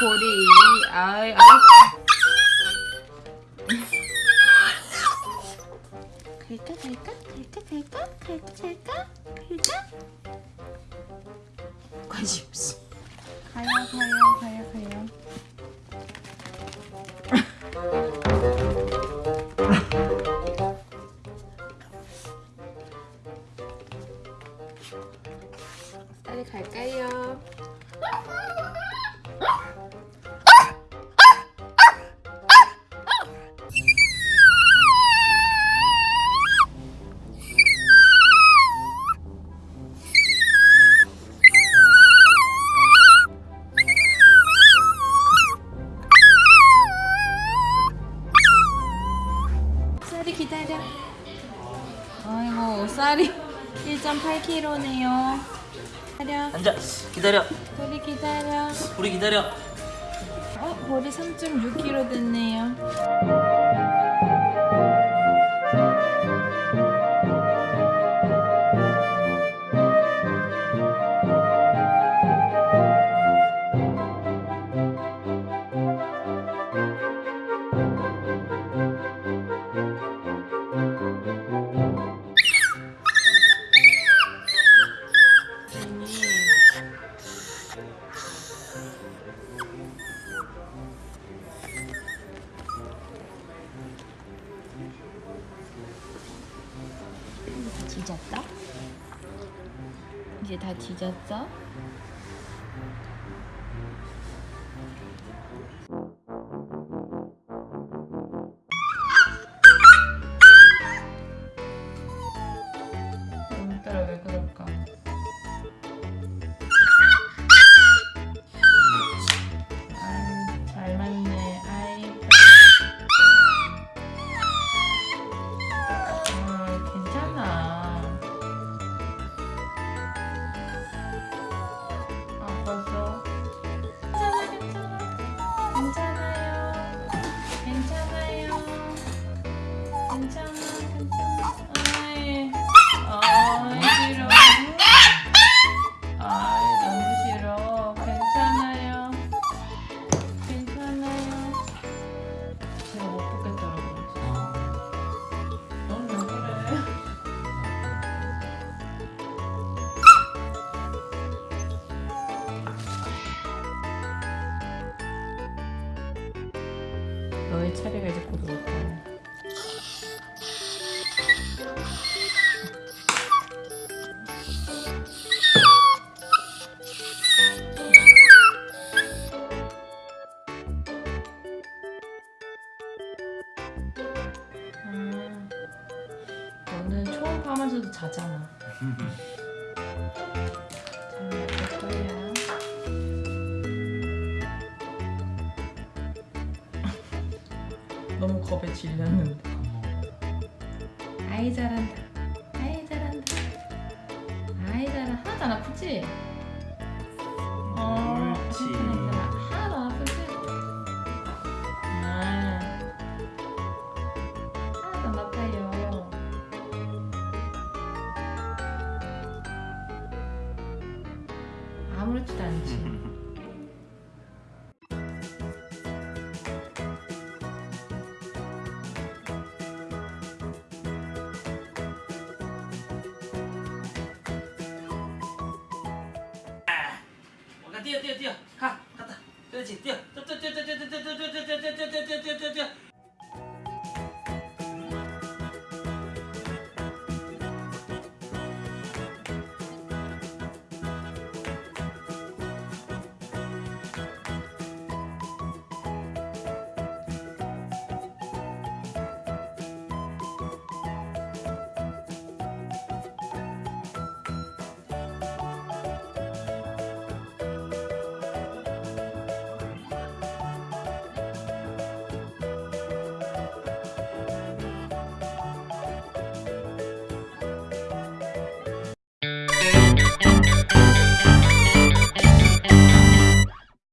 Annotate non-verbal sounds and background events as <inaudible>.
보리. 아이, 아이. 갈까, 갈까? 갈까, 갈까? 갈까, 갈까? 갈까? 관심 없어. 가요, 가요, 가요, 가요. 기다려. 아이고 쌀이 1.8kg네요. 기다려. 앉아 기다려 보리 기다려. 우리 기다려 어, 보리 3.6kg 됐네요. 뒤졌다? 이제 다 뒤졌어? 너의 차례가 이제 곧 올 거야. 음, 너는 초음파하면서도 자잖아. 잘 먹을 거야. 너무 겁에 질렸는데. 아이 잘한다. 아이 잘한다. 아이 잘한다. 하나도 안 아프지? 어. 괜찮아. 하나도 안 아프지? 아, 하나도 안 아파요. 아무렇지도 않지. <laughs> 가 뛰어 뛰어 뛰어 가 갔다 그렇지 뛰어 뛰어 뛰어 뛰어 뛰어